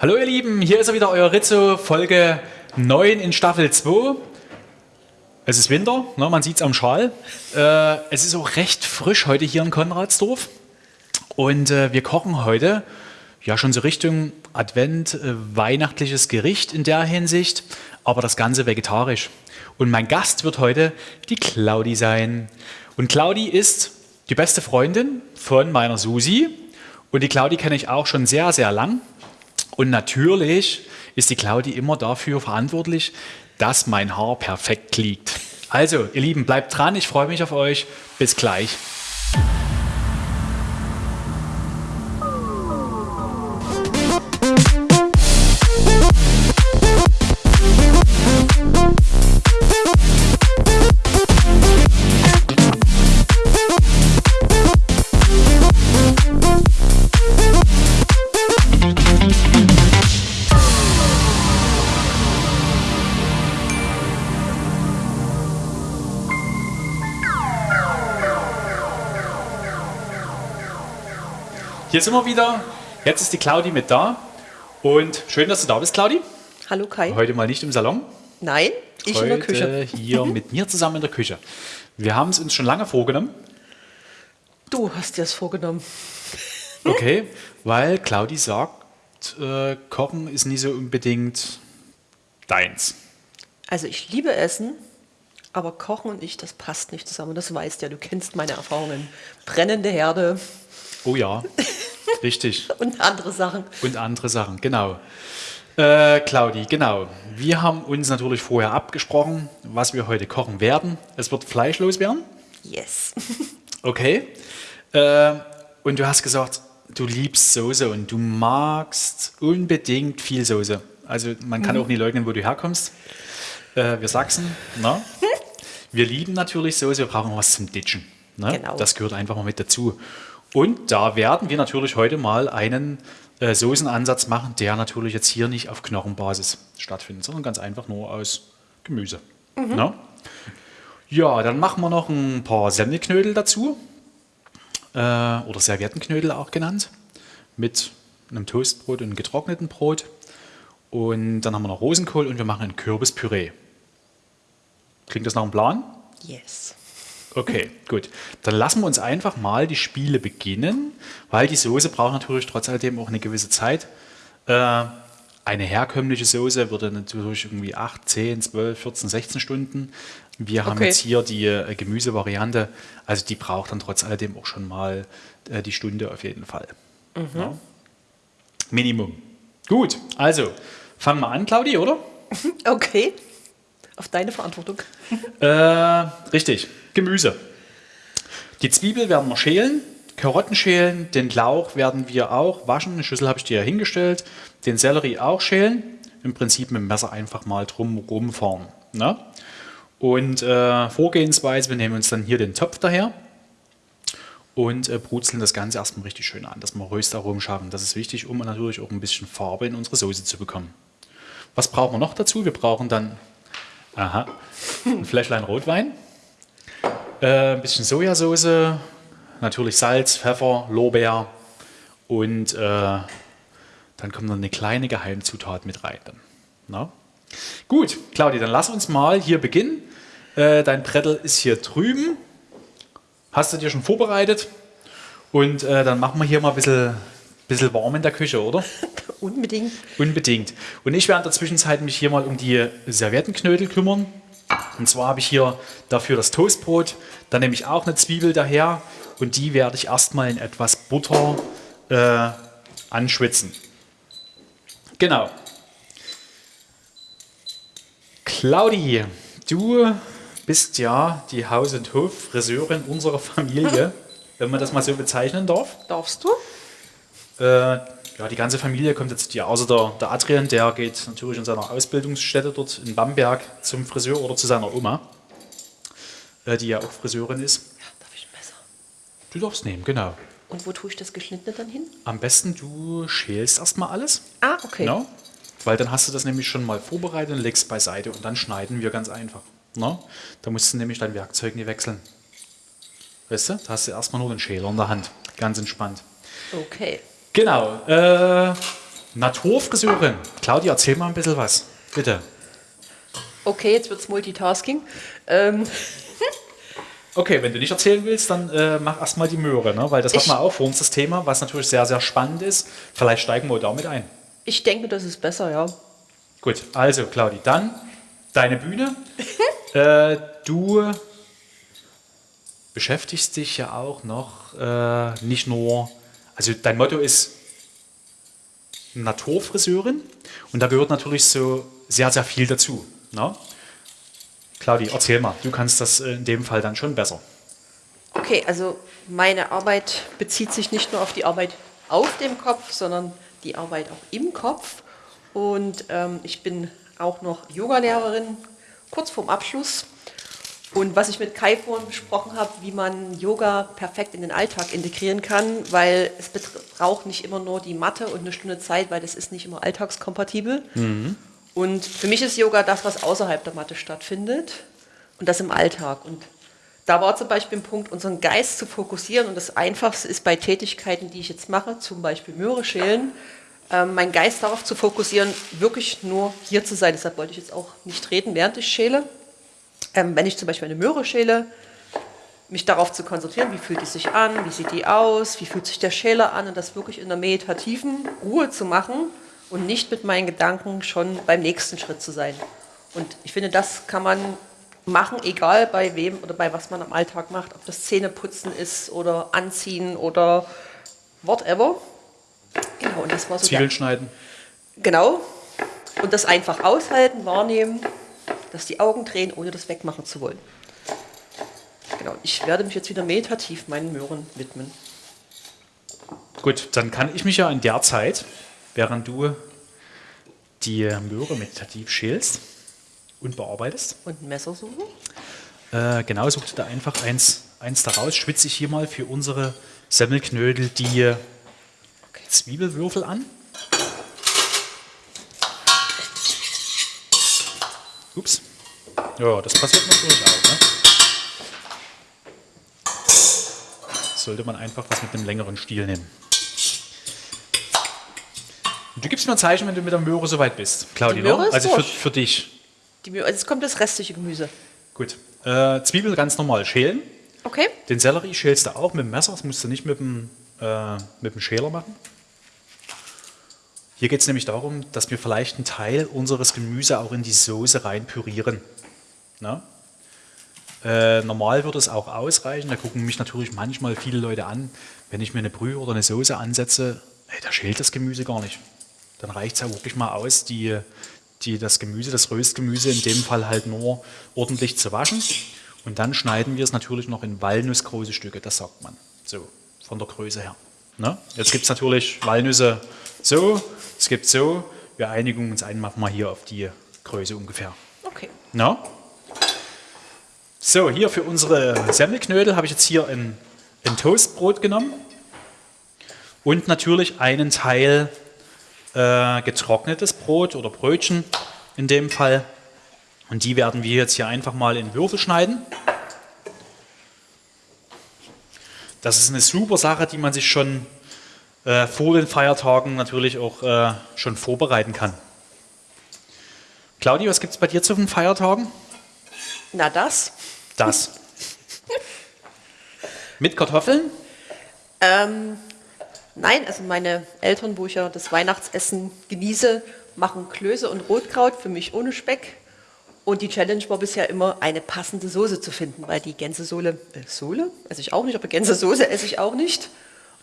Hallo ihr Lieben, hier ist er wieder, euer Rizzo, Folge 9 in Staffel 2. Es ist Winter, ne, man sieht es am Schal. Äh, es ist auch recht frisch heute hier in Konradsdorf. Und äh, wir kochen heute ja schon so Richtung Advent, äh, weihnachtliches Gericht in der Hinsicht, aber das Ganze vegetarisch. Und mein Gast wird heute die Claudi sein. Und Claudi ist die beste Freundin von meiner Susi. Und die Claudi kenne ich auch schon sehr, sehr lang. Und natürlich ist die Claudi immer dafür verantwortlich, dass mein Haar perfekt liegt. Also, ihr Lieben, bleibt dran, ich freue mich auf euch. Bis gleich. Hier sind wir wieder. Jetzt ist die Claudi mit da. Und schön, dass du da bist, Claudi. Hallo Kai. Heute mal nicht im Salon. Nein, ich Heute in der Küche. hier mit mir zusammen in der Küche. Wir haben es uns schon lange vorgenommen. Du hast dir das vorgenommen. Okay, weil Claudi sagt, äh, Kochen ist nie so unbedingt deins. Also ich liebe Essen, aber Kochen und ich, das passt nicht zusammen. Das weißt ja, du kennst meine Erfahrungen. Brennende Herde Oh ja, richtig. und andere Sachen. Und andere Sachen, genau. Äh, Claudi, genau. Wir haben uns natürlich vorher abgesprochen, was wir heute kochen werden. Es wird fleischlos werden. Yes. Okay. Äh, und du hast gesagt, du liebst Soße und du magst unbedingt viel Soße. Also man kann auch nie leugnen, wo du herkommst. Äh, wir Sachsen, ne? Wir lieben natürlich Soße, wir brauchen was zum Ditchen. Ne? Genau. Das gehört einfach mal mit dazu. Und da werden wir natürlich heute mal einen äh, Soßenansatz machen, der natürlich jetzt hier nicht auf Knochenbasis stattfindet, sondern ganz einfach nur aus Gemüse. Ne? Ja, dann machen wir noch ein paar Semmelknödel dazu. Äh, oder Serviettenknödel auch genannt. Mit einem Toastbrot und einem getrockneten Brot. Und dann haben wir noch Rosenkohl und wir machen ein Kürbispüree. Klingt das nach einem Plan? Yes. Okay, gut. Dann lassen wir uns einfach mal die Spiele beginnen, weil die Soße braucht natürlich trotz alledem auch eine gewisse Zeit. Äh, eine herkömmliche Soße würde natürlich irgendwie 8, 10, 12, 14, 16 Stunden. Wir haben Okay. jetzt hier die äh, Gemüsevariante, also die braucht dann trotz alledem auch schon mal äh, die Stunde auf jeden Fall. Ja. Minimum. Gut, also fangen wir an, Claudi, oder? Okay. Auf deine Verantwortung. Äh, richtig, Gemüse. Die Zwiebel werden wir schälen, Karotten schälen, den Lauch werden wir auch waschen. Eine Schüssel habe ich dir ja hingestellt. Den Sellerie auch schälen. Im Prinzip mit dem Messer einfach mal drum rumfahren. Ne? Und äh, Vorgehensweise, wir nehmen uns dann hier den Topf daher und äh, brutzeln das Ganze erstmal richtig schön an, dass wir Röstaromen schaffen. Das ist wichtig, um natürlich auch ein bisschen Farbe in unsere Soße zu bekommen. Was brauchen wir noch dazu? Wir brauchen dann aha, ein Fläschlein Rotwein, äh, ein bisschen Sojasauce, natürlich Salz, Pfeffer, Lorbeer und äh, dann kommt noch eine kleine Geheimzutat mit rein. Dann. Na? Gut, Claudia, dann lass uns mal hier beginnen. Äh, dein Brettel ist hier drüben. Hast du dir schon vorbereitet? Und äh, dann machen wir hier mal ein bisschen, bisschen warm in der Küche, oder? Unbedingt. Unbedingt. Und ich werde in der Zwischenzeit mich hier mal um die Serviettenknödel kümmern. Und zwar habe ich hier dafür das Toastbrot. Dann nehme ich auch eine Zwiebel daher und die werde ich erstmal in etwas Butter äh, anschwitzen. Genau. Claudi, du bist ja die Haus- und Hof-Friseurin unserer Familie, wenn man das mal so bezeichnen darf. Darfst du? Äh, ja, die ganze Familie kommt jetzt dir, außer der, der Adrian, der geht natürlich in seiner Ausbildungsstätte dort in Bamberg zum Friseur oder zu seiner Oma, äh, die ja auch Friseurin ist. Darf ich ein Messer? Du darfst nehmen, genau. Und wo tue ich das Geschnittene dann hin? Am besten du schälst erstmal alles, Ah, okay. ne? weil dann hast du das nämlich schon mal vorbereitet und legst beiseite und dann schneiden wir ganz einfach. Ne? Da musst du nämlich dein Werkzeug nie wechseln. Weißt du, da hast du erstmal nur den Schäler in der Hand. Ganz entspannt. Okay. Genau. Äh, Naturfriseurin. Claudia, erzähl mal ein bisschen was. Bitte. Okay, jetzt wird's Multitasking. Ähm, Okay, wenn du nicht erzählen willst, dann äh, mach erstmal die Möhre, ne? weil das Ich- hat man auch vor uns das Thema, was natürlich sehr, sehr spannend ist. Vielleicht steigen wir damit ein. ich denke, das ist besser, ja. Gut, also Claudi, dann deine Bühne. äh, du beschäftigst dich ja auch noch äh, nicht nur, also dein Motto ist Naturfriseurin und da gehört natürlich so sehr, sehr viel dazu. Ne? Claudi, erzähl mal, du kannst das äh, in dem Fall dann schon besser. Okay, also meine Arbeit bezieht sich nicht nur auf die Arbeit auf dem Kopf, sondern die Arbeit auch im Kopf. Und ähm, ich bin auch noch Yogalehrerin, kurz vorm Abschluss. Und was ich mit Kai vorhin besprochen habe, wie man Yoga perfekt in den Alltag integrieren kann, weil es braucht nicht immer nur die Matte und eine Stunde Zeit, weil das ist nicht immer alltagskompatibel. Und für mich ist Yoga das, was außerhalb der Matte stattfindet und das im Alltag. Und da war zum Beispiel ein Punkt, unseren Geist zu fokussieren. Und das Einfachste ist bei Tätigkeiten, die ich jetzt mache, zum Beispiel Möhre schälen, ähm, meinen Geist darauf zu fokussieren, wirklich nur hier zu sein. Deshalb wollte ich jetzt auch nicht reden, während ich schäle. Ähm, wenn ich zum Beispiel eine Möhre schäle, mich darauf zu konzentrieren, wie fühlt die sich an, wie sieht die aus, wie fühlt sich der Schäler an und das wirklich in der meditativen Ruhe zu machen und nicht mit meinen Gedanken schon beim nächsten Schritt zu sein. Und ich finde, das kann man machen, egal bei wem oder bei was man am Alltag macht, ob das Zähneputzen ist oder Anziehen oder whatever. Genau, und das war so Zwiebeln schneiden. Genau. Und das einfach aushalten, wahrnehmen, dass die Augen drehen, ohne das wegmachen zu wollen. Genau. Ich werde mich jetzt wieder meditativ meinen Möhren widmen. Gut, dann kann ich mich ja in der Zeit, während du die Möhre meditativ schälst und bearbeitest, Und ein Messer suchen. äh, genau, such dir da einfach eins, eins daraus, schwitze ich hier mal für unsere Semmelknödel die Zwiebelwürfel an. Ups. Ja, das passiert natürlich auch. Ne? Sollte man einfach was mit einem längeren Stiel nehmen. Und du gibst mir ein Zeichen, wenn du mit der Möhre soweit bist, Claudia. Die Möhre ne? ist Also für, durch. für dich. Die Möhre, also jetzt kommt das restliche Gemüse. Gut. Äh, Zwiebel ganz normal schälen. Okay. Den Sellerie schälst du auch mit dem Messer, das musst du nicht mit dem, äh, mit dem Schäler machen. Hier geht es nämlich darum, dass wir vielleicht einen Teil unseres Gemüse auch in die Soße rein pürieren. Na? Äh, normal würde es auch ausreichen, da gucken mich natürlich manchmal viele Leute an, wenn ich mir eine Brühe oder eine Soße ansetze, hey, da schält das Gemüse gar nicht. Dann reicht es ja wirklich mal aus, die, die, das Gemüse, das Röstgemüse in dem Fall halt nur ordentlich zu waschen. Und dann schneiden wir es natürlich noch in walnussgroße Stücke, das sagt man. So, von der Größe her. Ne? Jetzt gibt es natürlich Walnüsse so, es gibt so. Wir einigen uns einfach mal hier auf die Größe ungefähr. Okay. Na? So, hier für unsere Semmelknödel habe ich jetzt hier ein, ein Toastbrot genommen und natürlich einen Teil äh, getrocknetes Brot oder Brötchen in dem Fall. Und die werden wir jetzt hier einfach mal in Würfel schneiden. Das ist eine super Sache, die man sich schon äh, vor den Feiertagen natürlich auch äh, schon vorbereiten kann. Claudia, was gibt es bei dir zu den Feiertagen? Na das. Das. Mit Kartoffeln? Ähm, nein, also meine Eltern, wo ich ja das Weihnachtsessen genieße, machen Klöße und Rotkraut für mich ohne Speck. Und die Challenge war bisher immer, eine passende Soße zu finden, weil die Gänsesohle, äh, Sohle? Esse ich auch nicht, aber Gänsesoße esse ich auch nicht.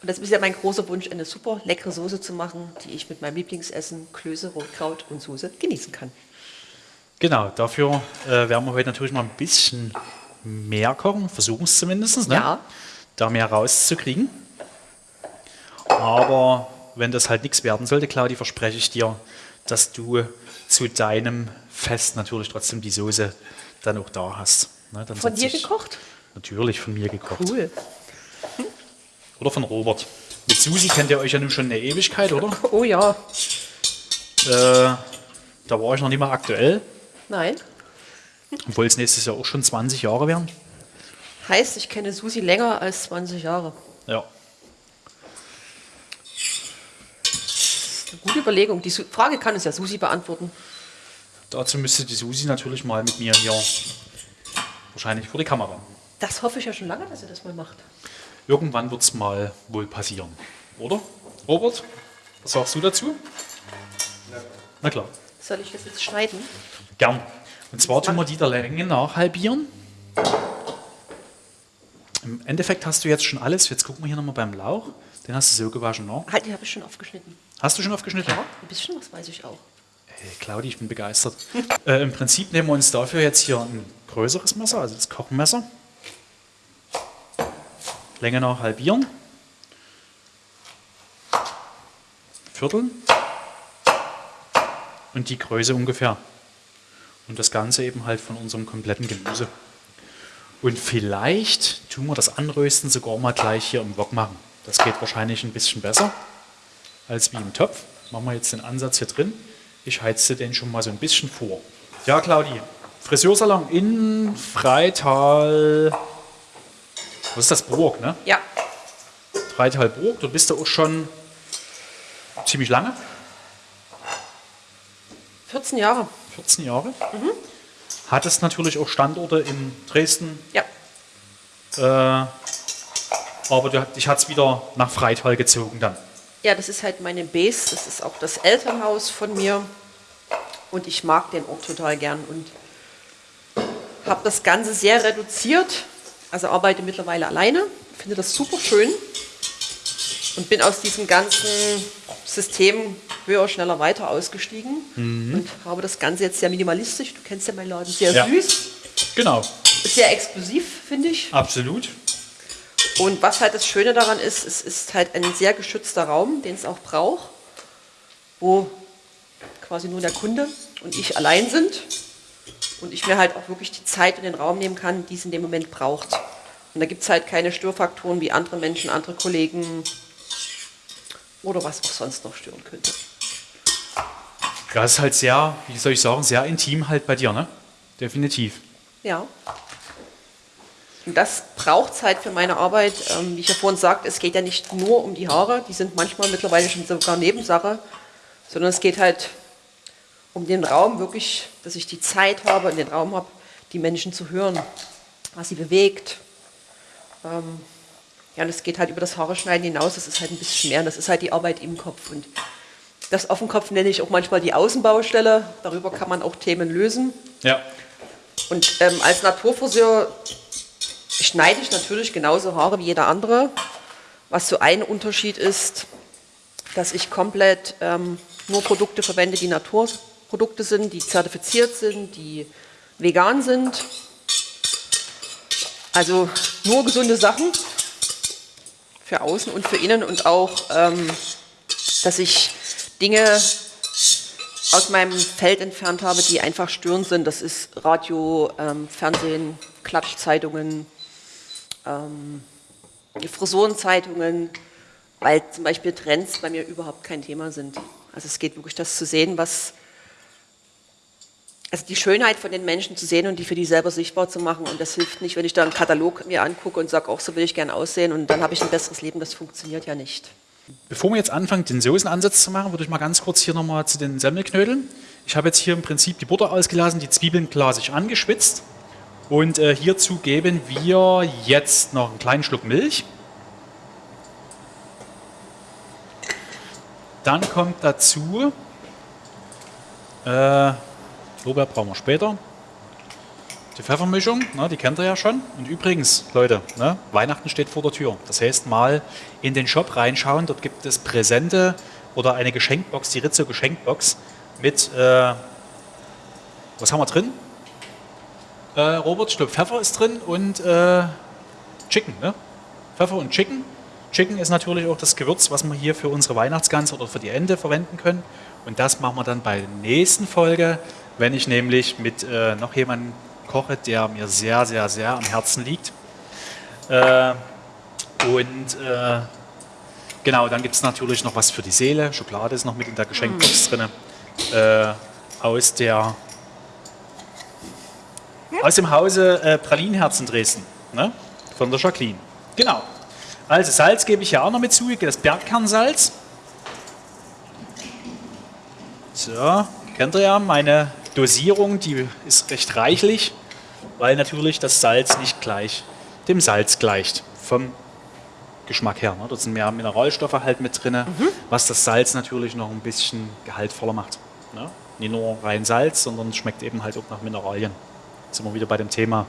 Und das ist ja mein großer Wunsch, eine super leckere Soße zu machen, die ich mit meinem Lieblingsessen, Klöße, Rotkraut und Soße genießen kann. Genau, dafür äh, werden wir heute natürlich mal ein bisschen mehr kochen, versuchen es zumindest, ne? Ja. da mehr rauszukriegen. Aber wenn das halt nichts werden sollte, Claudia, verspreche ich dir, dass du zu deinem Fest natürlich trotzdem die Soße dann auch da hast. Ne? Dann Von dir gekocht? Natürlich von mir gekocht. Cool. Oder von Robert. Mit Susi kennt ihr euch ja nun schon eine Ewigkeit, oder? Oh ja. Äh, da war ich noch nicht mal aktuell, Nein. obwohl es nächstes Jahr auch schon 20 Jahre wären. Heißt, ich kenne Susi länger als 20 Jahre. Ja. eine gute Überlegung. Die Su Frage kann uns ja Susi beantworten. Dazu müsste die Susi natürlich mal mit mir hier wahrscheinlich vor die Kamera. Das hoffe ich ja schon lange, dass sie das mal macht. Irgendwann wird es mal wohl passieren. Oder? Robert, was sagst du dazu? Na klar. Soll ich das jetzt schneiden? Gern. Und zwar tun wir die der Länge nach halbieren. Im Endeffekt hast du jetzt schon alles. Jetzt gucken wir hier nochmal beim Lauch. Den hast du so gewaschen, ne? Halt, die habe ich schon aufgeschnitten. Hast du schon aufgeschnitten? Ja, ein bisschen was weiß ich auch. Hey, Claudi, ich bin begeistert. äh, Im Prinzip nehmen wir uns dafür jetzt hier ein größeres Messer, also das Kochmesser. Länge nach halbieren. Vierteln. Und die Größe ungefähr. Und das Ganze eben halt von unserem kompletten Gemüse. Und vielleicht tun wir das Anrösten sogar mal gleich hier im Wok machen. Das geht wahrscheinlich ein bisschen besser als wie im Topf. Machen wir jetzt den Ansatz hier drin. Ich heize den schon mal so ein bisschen vor. Ja, Claudi, Friseursalon in Freital. Was ist das? Burg, ne? Ja, Freital Burg. Du bist da auch schon ziemlich lange. 14 Jahre. 14 Jahre. Hattest natürlich auch Standorte in Dresden, Ja, äh, aber du, dich hat es wieder nach Freital gezogen dann. Ja, das ist halt meine Base, das ist auch das Elternhaus von mir und ich mag den Ort total gern und habe das Ganze sehr reduziert, also arbeite mittlerweile alleine, finde das super schön und bin aus diesem ganzen System höher, schneller, weiter ausgestiegen und habe das Ganze jetzt sehr minimalistisch, du kennst ja meinen Laden, sehr Ja. süß, Genau, sehr exklusiv, finde ich. absolut. Und was halt das Schöne daran ist, es ist halt ein sehr geschützter Raum, den es auch braucht, wo quasi nur der Kunde und ich allein sind und ich mir halt auch wirklich die Zeit und den Raum nehmen kann, die es in dem Moment braucht. Und da gibt es halt keine Störfaktoren wie andere Menschen, andere Kollegen oder was auch sonst noch stören könnte. Ja, es ist halt sehr, wie soll ich sagen, sehr intim halt bei dir, ne? Definitiv. Ja. Und das braucht Zeit für meine Arbeit. Ähm, wie ich ja vorhin sagte, es geht ja nicht nur um die Haare, die sind manchmal mittlerweile schon sogar Nebensache, sondern es geht halt um den Raum wirklich, dass ich die Zeit habe und den Raum habe, die Menschen zu hören, was sie bewegt. Ähm, ja, und es geht halt über das Haare schneiden hinaus, das ist halt ein bisschen mehr, das ist halt die Arbeit im Kopf. Und das auf dem Kopf nenne ich auch manchmal die Außenbaustelle, darüber kann man auch Themen lösen. Ja. Und ähm, als Naturfriseur schneide ich natürlich genauso Haare wie jeder andere. Was so ein Unterschied ist, dass ich komplett ähm, nur Produkte verwende, die Naturprodukte sind, die zertifiziert sind, die vegan sind. Also nur gesunde Sachen für außen und für innen und auch, ähm, dass ich Dinge aus meinem Feld entfernt habe, die einfach störend sind. Das ist Radio, ähm, Fernsehen, Klatschzeitungen, ähm, Frisurenzeitungen, weil zum Beispiel Trends bei mir überhaupt kein Thema sind. Also es geht wirklich das zu sehen, was, also die Schönheit von den Menschen zu sehen und die für die selber sichtbar zu machen. Und das hilft nicht, wenn ich da einen Katalog mir angucke und sage, auch so will ich gern aussehen und dann habe ich ein besseres Leben. Das funktioniert ja nicht. Bevor wir jetzt anfangen, den Soßenansatz zu machen, würde ich mal ganz kurz hier nochmal zu den Semmelknödeln. Ich habe jetzt hier im Prinzip die Butter ausgelassen, die Zwiebeln glasig angeschwitzt. Und äh, hierzu geben wir jetzt noch einen kleinen Schluck Milch. Dann kommt dazu, äh, Lorbeer brauchen wir später, die Pfeffermischung, ne, die kennt ihr ja schon. Und übrigens, Leute, ne, Weihnachten steht vor der Tür. Das heißt, mal in den Shop reinschauen. Dort gibt es Präsente oder eine Geschenkbox, die Rizzo Geschenkbox mit, äh, was haben wir drin? Äh, Robert, ich glaube Pfeffer ist drin und äh, Chicken. Ne? Pfeffer und Chicken. Chicken ist natürlich auch das Gewürz, was wir hier für unsere Weihnachtsgans oder für die Ente verwenden können. Und das machen wir dann bei der nächsten Folge, wenn ich nämlich mit äh, noch jemandem koche, der mir sehr, sehr, sehr am Herzen liegt. Äh, und äh, genau, dann gibt es natürlich noch was für die Seele. Schokolade ist noch mit in der Geschenkbox drin. Äh, aus der aus dem Hause äh, Pralinenherzen Dresden, ne? von der Jacqueline. Genau. Also Salz gebe ich ja auch noch mit zu, das Bergkernsalz. So, kennt ihr ja, meine Dosierung, die ist recht reichlich, weil natürlich das Salz nicht gleich dem Salz gleicht. Vom Geschmack her. Ne? Da sind mehr Mineralstoffe halt mit drin, mhm. was das Salz natürlich noch ein bisschen gehaltvoller macht. Ne? Nicht nur rein Salz, sondern es schmeckt eben halt auch nach Mineralien. Jetzt sind wir wieder bei dem Thema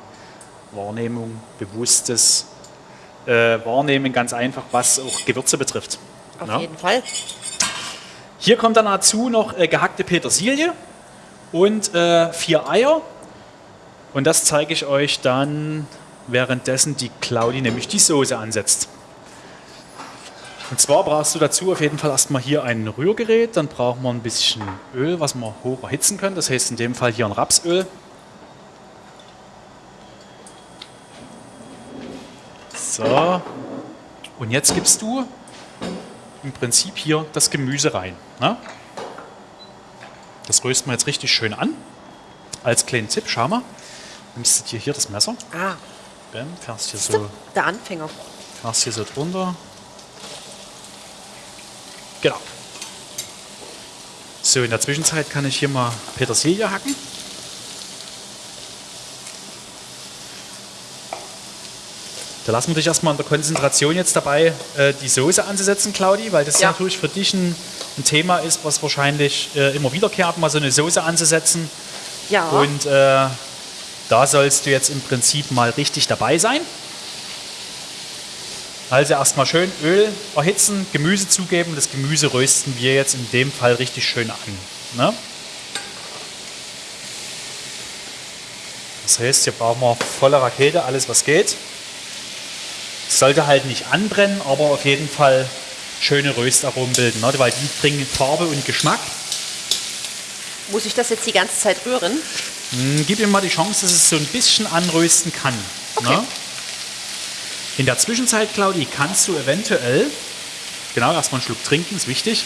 Wahrnehmung, bewusstes äh, Wahrnehmen, ganz einfach, was auch Gewürze betrifft. Auf ne? jeden Fall. Hier kommt dann dazu noch äh, gehackte Petersilie und äh, vier Eier. Und das zeige ich euch dann währenddessen die Claudi nämlich die Soße ansetzt. Und zwar brauchst du dazu auf jeden Fall erstmal hier ein Rührgerät, dann brauchen wir ein bisschen Öl, was wir hoch erhitzen können. Das heißt in dem Fall hier ein Rapsöl. So. Und jetzt gibst du im Prinzip hier das Gemüse rein. Ne? Das rösten wir jetzt richtig schön an. Als kleinen Tipp, schau mal. Nimmst du dir hier das Messer. Ah. Bam, fährst hier so. Der Anfänger. Fährst hier so drunter. Genau. So, in der Zwischenzeit kann ich hier mal Petersilie hacken. Da lassen wir dich erstmal in der Konzentration jetzt dabei, äh, die Soße anzusetzen, Claudi, weil das ja. natürlich für dich ein, ein, Thema ist, was wahrscheinlich äh, immer wiederkehrt, mal so eine Soße anzusetzen. Ja. Und äh, da sollst du jetzt im Prinzip mal richtig dabei sein. Also erstmal schön Öl erhitzen, Gemüse zugeben. Das Gemüse rösten wir jetzt in dem Fall richtig schön an. Ne? Das heißt, hier brauchen wir volle Rakete, alles was geht. Sollte halt nicht anbrennen, aber auf jeden Fall schöne Röstaromen bilden, ne? weil die bringen Farbe und Geschmack. Muss ich das jetzt die ganze Zeit rühren? Hm, gib ihm mal die Chance, dass es so ein bisschen anrösten kann. Okay. Ne? In der Zwischenzeit, Claudi, kannst du eventuell, genau, erstmal einen Schluck trinken, ist wichtig.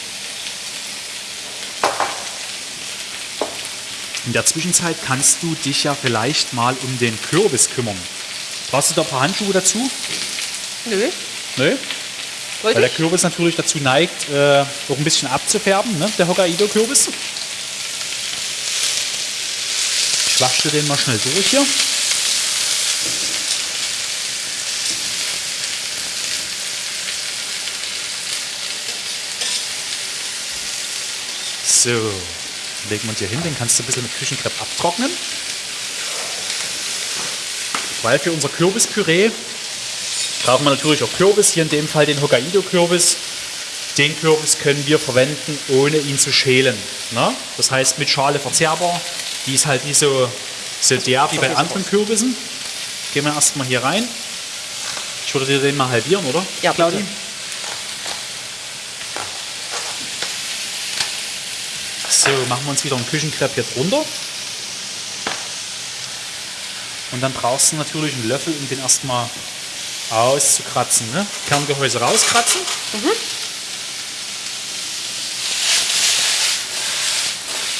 In der Zwischenzeit kannst du dich ja vielleicht mal um den Kürbis kümmern. Brauchst du da ein paar Handschuhe dazu? Nö. Nö? Weil der Kürbis natürlich dazu neigt, äh, auch ein bisschen abzufärben, ne? der Hokkaido-Kürbis. Ich wasche den mal schnell durch hier. So, legen wir uns hier hin, den kannst du ein bisschen mit Küchenkrepp abtrocknen. Weil für unser Kürbispüree brauchen wir natürlich auch Kürbis, hier in dem Fall den Hokkaido-Kürbis. Den Kürbis können wir verwenden, ohne ihn zu schälen. Ne? Das heißt mit Schale verzehrbar. Die ist halt nicht so, so derb wie bei anderen Kürbissen. Gehen wir erstmal hier rein. Ich würde dir den mal halbieren, oder? Ja, Claudi. Bitte. So, machen wir uns wieder einen Küchenkrepp hier drunter. Und dann brauchst du natürlich einen Löffel, um den erstmal auszukratzen. Ne? Kerngehäuse rauskratzen. Mhm.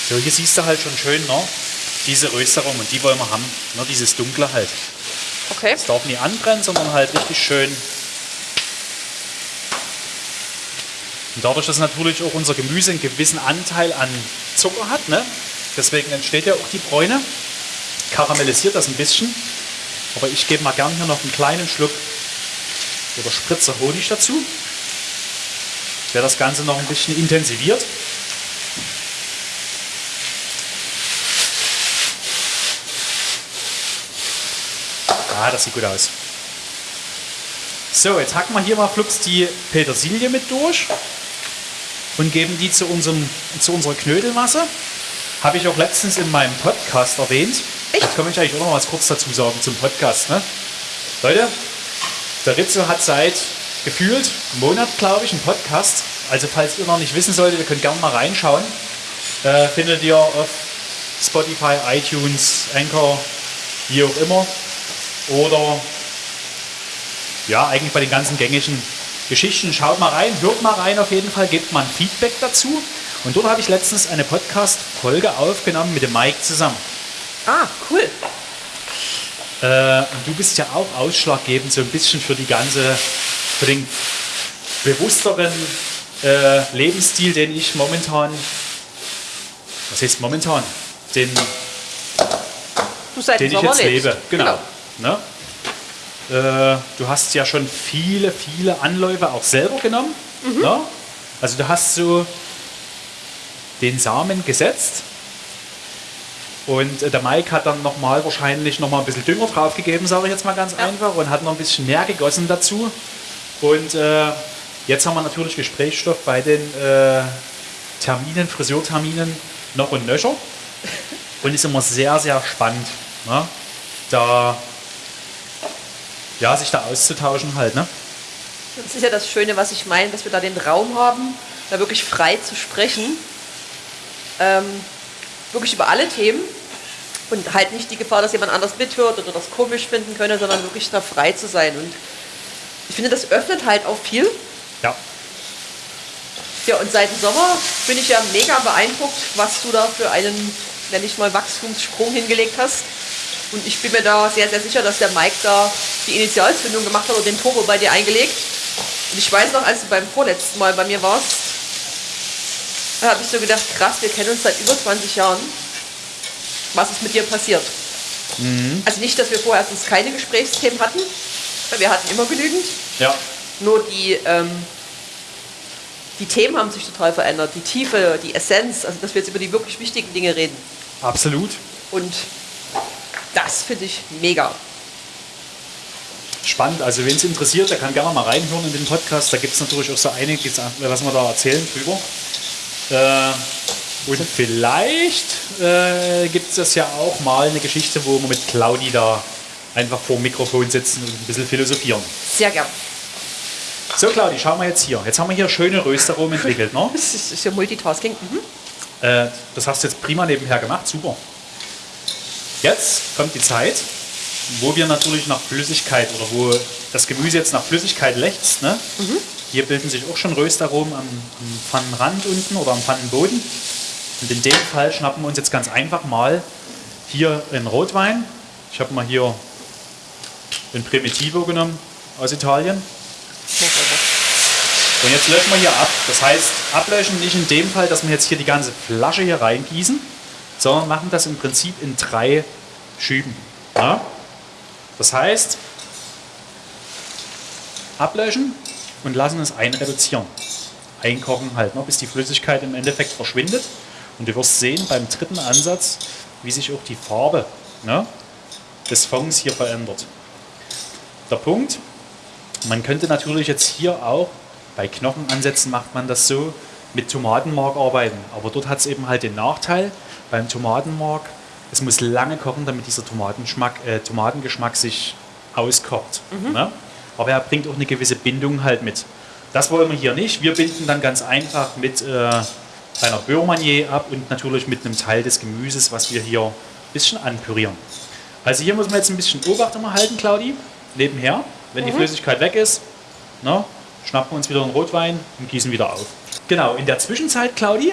So, hier siehst du halt schon schön ne? diese Rösterung und die wollen wir haben. Ne? Dieses Dunkle halt. Okay. Es darf nie anbrennen, sondern halt richtig schön Und dadurch, dass natürlich auch unser Gemüse einen gewissen Anteil an Zucker hat, ne? deswegen entsteht ja auch die Bräune, karamellisiert das ein bisschen. Aber ich gebe mal gern hier noch einen kleinen Schluck oder Spritzer Honig dazu, der das Ganze noch ein bisschen intensiviert. Ah, das sieht gut aus. So, jetzt hacken wir hier mal flugs die Petersilie mit durch und geben die zu, unserem, zu unserer Knödelmasse. Habe ich auch letztens in meinem Podcast erwähnt. Echt? Jetzt komme ich eigentlich auch noch was kurz dazu sagen zum Podcast. Ne? Leute, der Rizzo hat seit gefühlt einem Monat, glaube ich, einen Podcast. Also falls ihr noch nicht wissen solltet, ihr könnt gerne mal reinschauen. Äh, findet ihr auf Spotify, iTunes, Anchor, wie auch immer. Oder ja, eigentlich bei den ganzen gängigen Geschichten. Schaut mal rein, hört mal rein auf jeden Fall, gebt mal ein Feedback dazu. Und dort habe ich letztens eine Podcast-Folge aufgenommen mit dem Mike zusammen. Ah, cool. Äh, und du bist ja auch ausschlaggebend so ein bisschen für die ganze, für den bewussteren äh, Lebensstil, den ich momentan was heißt momentan? Den, den ich jetzt lebe. Genau. Ne? Äh, du hast ja schon viele, viele Anläufe auch selber genommen. Mhm. Ne? Also du hast so den Samen gesetzt und äh, der Mike hat dann nochmal wahrscheinlich nochmal ein bisschen Dünger draufgegeben, sage ich jetzt mal ganz Ja. einfach, und hat noch ein bisschen mehr gegossen dazu. Und äh, jetzt haben wir natürlich Gesprächsstoff bei den äh, Terminen, Friseurterminen noch und nöcher. Und ist immer sehr, sehr spannend, ne? da ja, sich da auszutauschen halt. Ne? Das ist ja das Schöne, was ich meine, dass wir da den Raum haben, da wirklich frei zu sprechen. Ähm, wirklich über alle Themen. Und halt nicht die Gefahr, dass jemand anders mithört oder das komisch finden könnte, sondern wirklich da frei zu sein. Und ich finde, das öffnet halt auch viel. Ja. Ja, und seit dem Sommer bin ich ja mega beeindruckt, was du da für einen, nenne ich mal, Wachstumssprung hingelegt hast. Und ich bin mir da sehr, sehr sicher, dass der Mike da die Initialzündung gemacht hat und den Turbo bei dir eingelegt. Und ich weiß noch, als du beim vorletzten Mal bei mir warst, da habe ich so gedacht, krass, wir kennen uns seit über 20 Jahren. Was ist mit dir passiert? Also nicht, dass wir vorher erstens keine Gesprächsthemen hatten, weil wir hatten immer genügend. Ja. Nur die, ähm, die Themen haben sich total verändert. Die Tiefe, die Essenz, also dass wir jetzt über die wirklich wichtigen Dinge reden. Absolut. Und das finde ich mega. Spannend. Also wen es interessiert, der kann gerne mal reinhören in den Podcast. Da gibt es natürlich auch so einiges, was wir da erzählen drüber. Äh, und vielleicht äh, gibt es ja auch mal eine Geschichte, wo wir mit Claudi da einfach vor dem Mikrofon sitzen und ein bisschen philosophieren. Sehr gern. So, Claudi, schauen wir jetzt hier. Jetzt haben wir hier schöne Röstaromen entwickelt. Ne? Das ist, ja Multitasking. Mhm. Äh, das hast du jetzt prima nebenher gemacht, super. Jetzt kommt die Zeit, wo wir natürlich nach Flüssigkeit oder wo das Gemüse jetzt nach Flüssigkeit lechzt. Ne? Hier bilden sich auch schon Röstaromen am, Pfannenrand unten oder am Pfannenboden. Und in dem Fall schnappen wir uns jetzt ganz einfach mal hier einen Rotwein. Ich habe mal hier den Primitivo genommen aus Italien. Und jetzt löschen wir hier ab. Das heißt, ablöschen nicht in dem Fall, dass wir jetzt hier die ganze Flasche hier reingießen, sondern machen das im Prinzip in drei Schüben. Ja? Das heißt, ablöschen und lassen es einreduzieren. Einkochen halt, ne, bis die Flüssigkeit im Endeffekt verschwindet. Und du wirst sehen beim dritten Ansatz, wie sich auch die Farbe ne, des Fonds hier verändert. Der Punkt, man könnte natürlich jetzt hier auch, bei Knochenansätzen macht man das so, mit Tomatenmark arbeiten. Aber dort hat es eben halt den Nachteil, beim Tomatenmark, es muss lange kochen, damit dieser Tomatengeschmack, äh, Tomatengeschmack sich auskocht. Ne? Aber er bringt auch eine gewisse Bindung halt mit. Das wollen wir hier nicht. Wir binden dann ganz einfach mit äh, einer Beurre-Manier ab und natürlich mit einem Teil des Gemüses, was wir hier ein bisschen anpürieren. Also hier muss man jetzt ein bisschen Obacht immer halten, Claudi, nebenher. Wenn die Flüssigkeit weg ist, ne, schnappen wir uns wieder einen Rotwein und gießen wieder auf. Genau, in der Zwischenzeit, Claudi,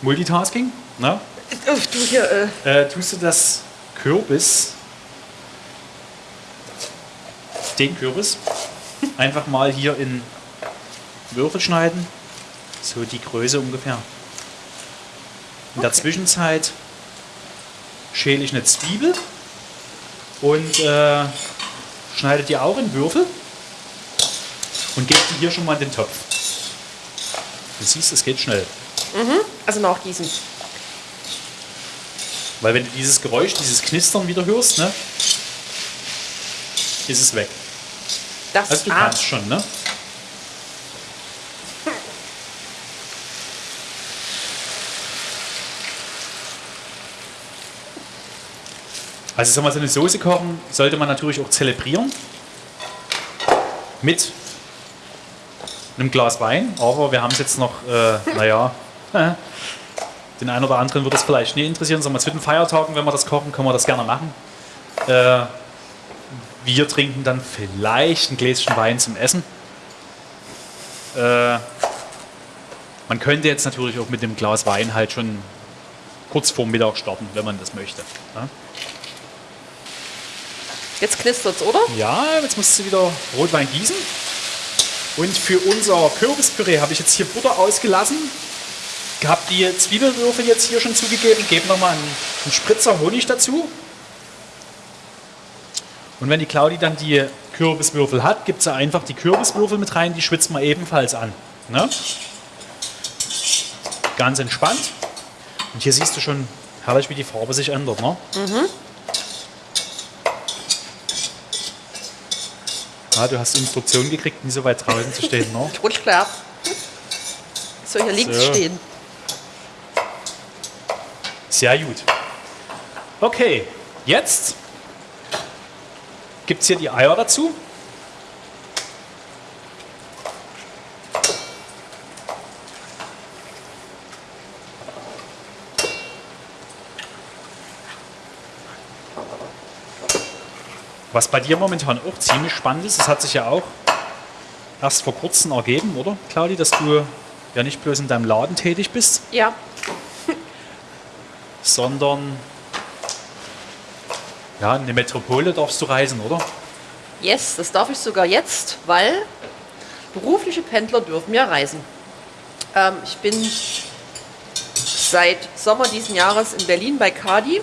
Multitasking, ne, Uff, du hier, äh, äh, tust du das Kürbis, den Kürbis, einfach mal hier in Würfel schneiden, so die Größe ungefähr. In der Okay. Zwischenzeit schäle ich eine Zwiebel und äh, schneide die auch in Würfel und gebe die hier schon mal in den Topf. Du siehst, es geht schnell. also nachgießen. Weil wenn du dieses Geräusch, dieses Knistern wieder hörst, ne, ist es weg. Das, Also du kannst schon, ne? Also sag mal, so eine Soße kochen sollte man natürlich auch zelebrieren. Mit einem Glas Wein. Aber wir haben es jetzt noch, äh, naja, den einen oder anderen wird das vielleicht nie interessieren. Sagen wir, zu den Feiertagen, wenn wir das kochen, können wir das gerne machen. Äh, wir trinken dann vielleicht ein Gläschen Wein zum Essen. Äh, man könnte jetzt natürlich auch mit dem Glas Wein halt schon kurz vor Mittag starten, wenn man das möchte. ne? jetzt knistert's, oder? Ja, jetzt musst du wieder Rotwein gießen. Und für unser Kürbispüree habe ich jetzt hier Butter ausgelassen. habe die Zwiebelwürfel jetzt hier schon zugegeben, gebe nochmal einen, einen Spritzer Honig dazu. Und wenn die Claudi dann die Kürbiswürfel hat, gibt sie einfach die Kürbiswürfel mit rein, die schwitzt man ebenfalls an. Ne? Ganz entspannt. Und hier siehst du schon herrlich, wie die Farbe sich ändert. Ne? Mhm. Ja, du hast Instruktionen gekriegt, nicht so weit draußen zu stehen. Ne? Rutsch klar. So, hier links so. stehen. Sehr gut. Okay, jetzt gibt es hier die Eier dazu. Was bei dir momentan auch ziemlich spannend ist, das hat sich ja auch erst vor kurzem ergeben, oder, Claudi, dass du ja nicht bloß in deinem Laden tätig bist. Ja. sondern ja, in die Metropole darfst du reisen, oder? Yes, das darf ich sogar jetzt, weil berufliche Pendler dürfen ja reisen. Ähm, ich bin seit Sommer diesen Jahres in Berlin bei Kadi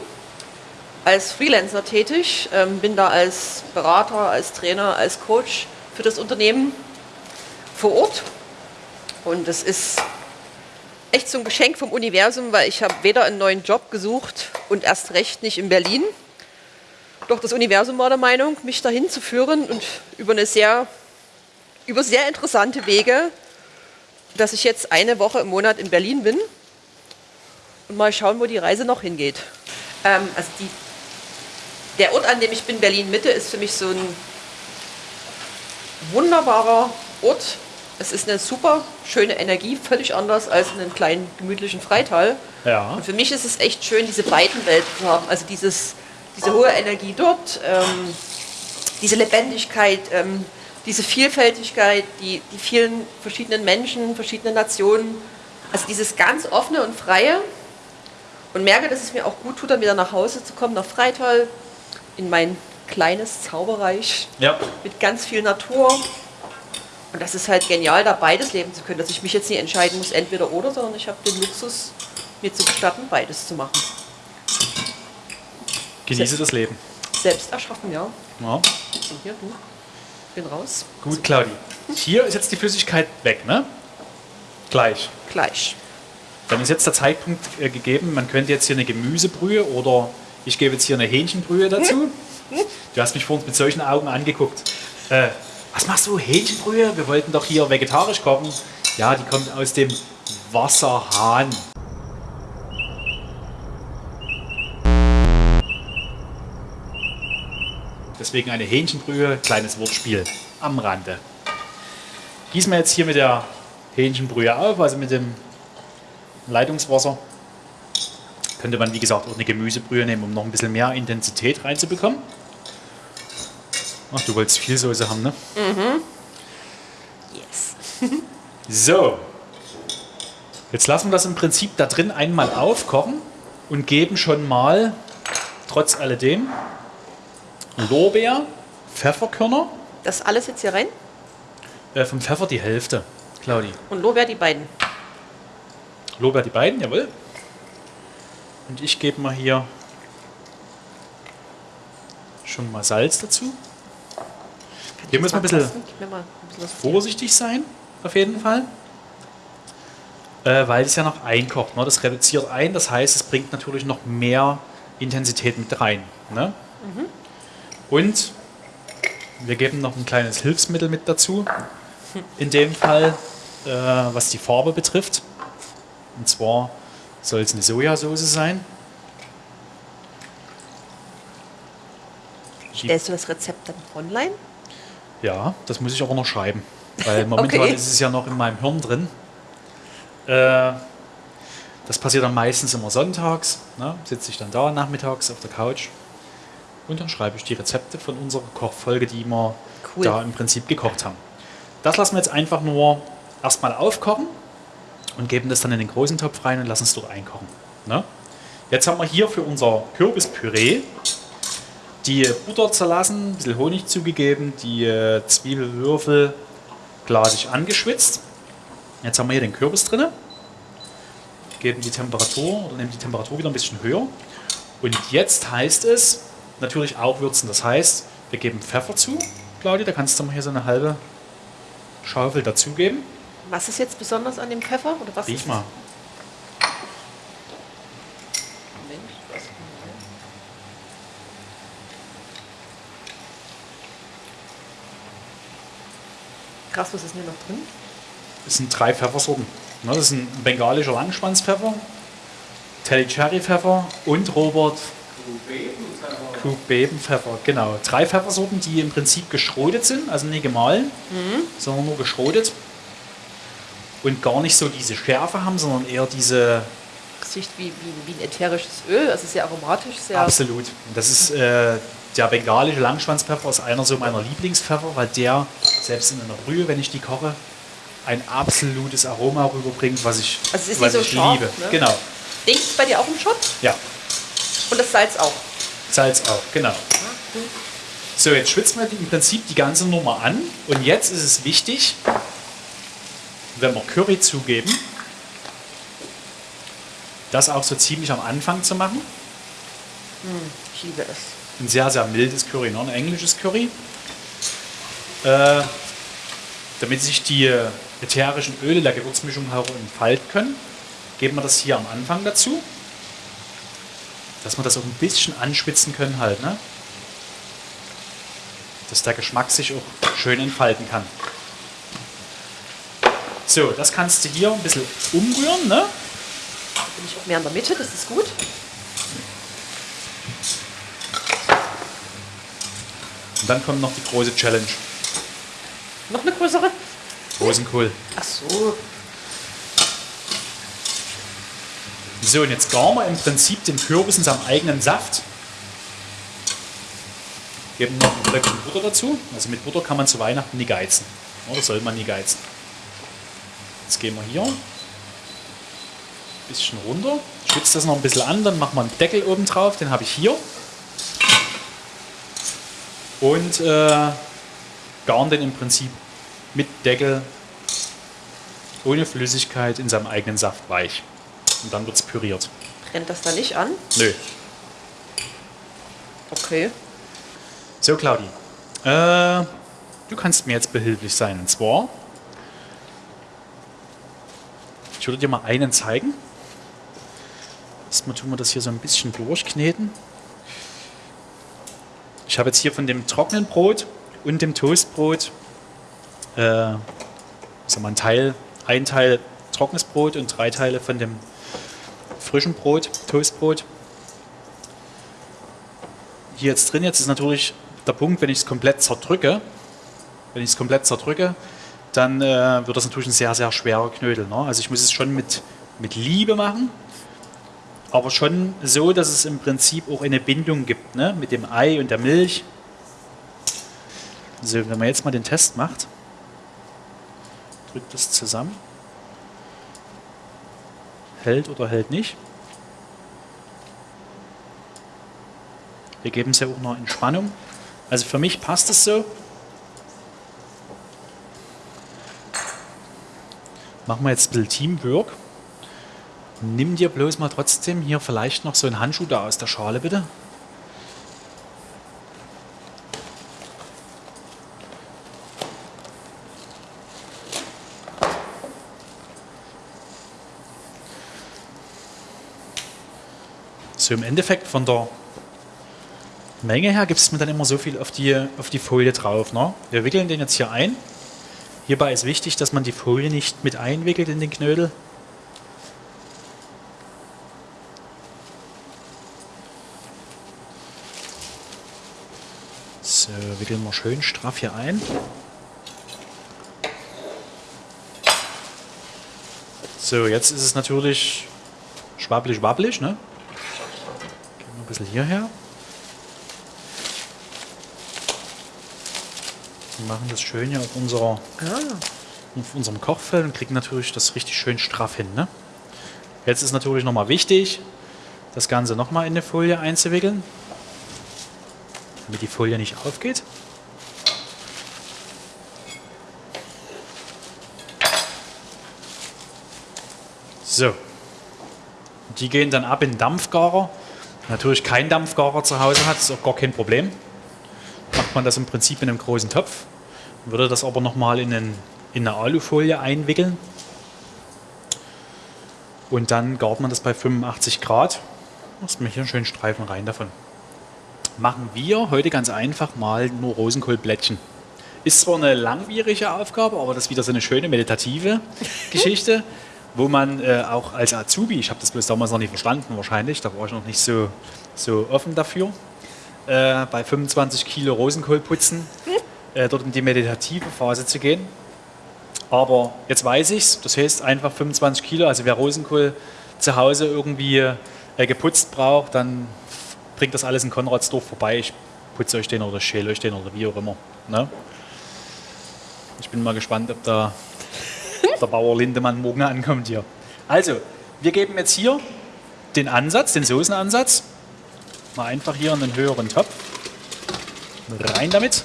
als Freelancer tätig, ähm, bin da als Berater, als Trainer, als Coach für das Unternehmen vor Ort. Und das ist echt so ein Geschenk vom Universum, weil ich habe weder einen neuen Job gesucht und erst recht nicht in Berlin. Doch das Universum war der Meinung, mich dahin zu führen und über eine sehr, über sehr interessante Wege, dass ich jetzt eine Woche im Monat in Berlin bin und mal schauen, wo die Reise noch hingeht. Ähm, also die, der Ort, an dem ich bin, Berlin Mitte, ist für mich so ein wunderbarer Ort, es ist eine super schöne Energie, völlig anders als in einem kleinen gemütlichen Freital. Ja. Und für mich ist es echt schön, diese beiden Welten zu haben. Also dieses, diese hohe Energie dort, ähm, diese Lebendigkeit, ähm, diese Vielfältigkeit, die, die vielen verschiedenen Menschen, verschiedene Nationen. Also dieses ganz offene und freie. Und merke, dass es mir auch gut tut, dann wieder nach Hause zu kommen, nach Freital, in mein kleines Zauberreich ja. mit ganz viel Natur, und das ist halt genial, da beides leben zu können, dass ich mich jetzt nicht entscheiden muss, entweder oder, sondern ich habe den Luxus, mir zu gestatten, beides zu machen. Genieße selbst, das Leben. Selbst erschaffen, ja. ja. Und hier, du. Bin raus. Gut, Claudi. Hier ist jetzt die Flüssigkeit weg, ne? Gleich. Gleich. Dann ist jetzt der Zeitpunkt äh, gegeben, man könnte jetzt hier eine Gemüsebrühe oder ich gebe jetzt hier eine Hähnchenbrühe dazu. Du hast mich vorhin mit solchen Augen angeguckt. Äh, was machst du? Hähnchenbrühe? Wir wollten doch hier vegetarisch kochen. Ja, die kommt aus dem Wasserhahn. Deswegen eine Hähnchenbrühe, kleines Wortspiel am Rande. Gießen wir jetzt hier mit der Hähnchenbrühe auf, also mit dem Leitungswasser. Könnte man, wie gesagt, auch eine Gemüsebrühe nehmen, um noch ein bisschen mehr Intensität reinzubekommen. Ach, du wolltest viel Soße haben, ne? Mhm. Yes. so. Jetzt lassen wir das im Prinzip da drin einmal aufkochen und geben schon mal, trotz alledem, Lorbeer, Pfefferkörner. Das alles jetzt hier rein? Äh, vom Pfeffer die Hälfte, Claudi. Und Lorbeer die beiden? Lorbeer die beiden, jawohl. Und ich gebe mal hier schon mal Salz dazu. Hier muss man ein bisschen, ein bisschen vorsichtig sein, auf jeden Fall. Äh, weil es ja noch einkocht. Ne? Das reduziert ein, das heißt, es bringt natürlich noch mehr Intensität mit rein. Ne? Mhm. Und wir geben noch ein kleines Hilfsmittel mit dazu. In dem Fall, äh, was die Farbe betrifft. Und zwar soll es eine Sojasauce sein. Stellst du das Rezept dann online? Ja, das muss ich aber noch schreiben. Weil momentan okay. ist es ja noch in meinem Hirn drin. Äh, das passiert dann meistens immer sonntags. Ne? Sitze ich dann da nachmittags auf der Couch und dann schreibe ich die Rezepte von unserer Kochfolge, die wir cool. da im Prinzip gekocht haben. Das lassen wir jetzt einfach nur erstmal aufkochen und geben das dann in den großen Topf rein und lassen es dort einkochen. Ne? Jetzt haben wir hier für unser Kürbispüree die Butter zerlassen, ein bisschen Honig zugegeben, die äh, Zwiebelwürfel glasig angeschwitzt. Jetzt haben wir hier den Kürbis drin. geben die Temperatur oder nehmen die Temperatur wieder ein bisschen höher. Und jetzt heißt es natürlich auch würzen. Das heißt, wir geben Pfeffer zu. Claudia, da kannst du mal hier so eine halbe Schaufel dazugeben. Was ist jetzt besonders an dem Pfeffer? Oder was Riech ist mal. Moment, was- Krass, was ist denn hier noch drin? Das sind drei Pfeffersorten. Ne, Das ist ein bengalischer Langschwanzpfeffer, Telly Cherry Pfeffer und Robert Kuhbebenpfeffer. Genau. Drei Pfeffersorten, die im Prinzip geschrotet sind, also nicht gemahlen, sondern nur geschrotet. Und gar nicht so diese Schärfe haben, sondern eher diese Das riecht wie, wie, wie ein ätherisches Öl, also sehr aromatisch, sehr. Absolut. Und Das ist äh, der bengalische Langschwanzpfeffer ist einer so meiner Lieblingspfeffer, weil der selbst in einer Brühe, wenn ich die koche, ein absolutes Aroma rüberbringt, was ich, Also was nicht so ich scharf, liebe. ne? Genau. Den bei dir auch im Shop Ja, und das Salz auch. Salz auch, genau. So, jetzt schwitzen wir im Prinzip die ganze Nummer an. Und jetzt ist es wichtig, wenn wir Curry zugeben, das auch so ziemlich am Anfang zu machen. Ich liebe es. ein sehr, sehr mildes Curry, ne? ein englisches Curry. Äh, damit sich die ätherischen Öle der Gewürzmischung auch entfalten können, geben wir das hier am Anfang dazu. Dass wir das auch ein bisschen anschwitzen können halt, ne? Dass der Geschmack sich auch schön entfalten kann. So, das kannst du hier ein bisschen umrühren, ne? Da bin ich auch mehr in der Mitte, das ist gut. Und dann kommt noch die große Challenge. Noch eine größere? Rosenkohl. Ach so. So, und jetzt garen wir im Prinzip den Kürbis in seinem eigenen Saft. Geben noch ein Blöckchen Butter dazu. Also mit Butter kann man zu Weihnachten nie geizen. Oder soll man nie geizen. Jetzt gehen wir hier ein bisschen runter. Schwitzt das noch ein bisschen an, dann machen wir einen Deckel oben drauf. Den habe ich hier. Und äh, garen den im Prinzip mit Deckel ohne Flüssigkeit in seinem eigenen Saft weich. Und dann wird es püriert. Brennt das da nicht an? Nö. Okay. So, Claudi. Äh, du kannst mir jetzt behilflich sein. Und zwar, ich würde dir mal einen zeigen. Erstmal tun wir das hier so ein bisschen durchkneten. Ich habe jetzt hier von dem trockenen Brot und dem Toastbrot äh, sagen wir, ein Teil, ein Teil trockenes Brot und drei Teile von dem frischen Brot, Toastbrot. Hier jetzt drin, jetzt ist natürlich der Punkt, wenn ich es komplett zerdrücke, wenn ich es komplett zerdrücke, dann äh, wird das natürlich ein sehr, sehr schwerer Knödel. Ne? Also ich muss es schon mit, mit Liebe machen, aber schon so, dass es im Prinzip auch eine Bindung gibt ne? mit dem Ei und der Milch. So, wenn man jetzt mal den Test macht, drückt das zusammen, hält oder hält nicht. Wir geben es ja auch noch in Spannung. Also für mich passt es so. Machen wir jetzt ein bisschen Teamwork. Nimm dir bloß mal trotzdem hier vielleicht noch so einen Handschuh da aus der Schale, bitte. So im Endeffekt von der Menge her gibt es mir dann immer so viel auf die, auf die Folie drauf. Ne? Wir wickeln den jetzt hier ein. Hierbei ist wichtig, dass man die Folie nicht mit einwickelt in den Knödel. So, wickeln wir schön straff hier ein. So, jetzt ist es natürlich schwabbelig, wabbelig. Ne? Bisschen hierher. Wir machen das schön hier auf, unserer, Ah, auf unserem Kochfeld und kriegen natürlich das richtig schön straff hin. Ne? Jetzt ist natürlich nochmal wichtig, das Ganze nochmal in eine Folie einzuwickeln, damit die Folie nicht aufgeht. So. Die gehen dann ab in den Dampfgarer. Natürlich kein Dampfgarer zu Hause hat, ist auch gar kein Problem. Macht man das im Prinzip in einem großen Topf. Würde das aber nochmal in, einen, in eine Alufolie einwickeln. Und dann gart man das bei 85 Grad. Machst mir hier einen schönen Streifen rein davon. Machen wir heute ganz einfach mal nur Rosenkohlblättchen. Ist zwar eine langwierige Aufgabe, aber das ist wieder so eine schöne meditative Geschichte, wo man äh, auch als Azubi, ich habe das bloß damals noch nicht verstanden wahrscheinlich, da war ich noch nicht so, so offen dafür, äh, bei 25 Kilo Rosenkohl putzen, äh, dort in die meditative Phase zu gehen. Aber jetzt weiß ich es, das heißt einfach 25 Kilo, also wer Rosenkohl zu Hause irgendwie äh, geputzt braucht, dann bringt das alles in Konradsdorf vorbei. Ich putze euch den oder schäle euch den oder wie auch immer. Ne? Ich bin mal gespannt, ob da der Bauer Lindemann morgen ankommt hier. Also, wir geben jetzt hier den Ansatz, den Soßenansatz, mal einfach hier in den höheren Topf. Rein damit.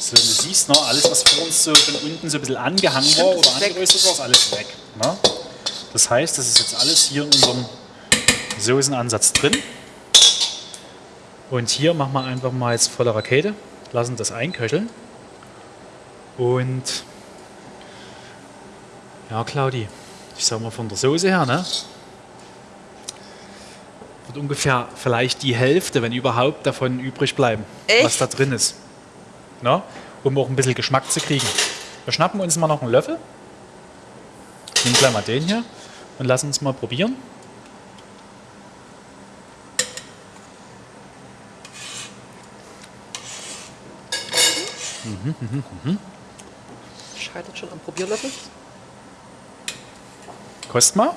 So, du siehst noch, alles, was vor uns so von unten so ein bisschen angehangen war oder angeröstet war, ist alles weg. Ne? Das heißt, das ist jetzt alles hier in unserem Soßenansatz drin. Und hier machen wir einfach mal jetzt volle Rakete, lassen das einköcheln. Und ja, Claudi, ich sag mal von der Soße her, ne? Wird ungefähr vielleicht die Hälfte, wenn überhaupt, davon übrig bleiben, Echt? was da drin ist. Ne? Um auch ein bisschen Geschmack zu kriegen. Wir schnappen uns mal noch einen Löffel. Nehmen gleich mal den hier und lassen uns mal probieren. Scheitert schon am Probierlöffel. Kost mal.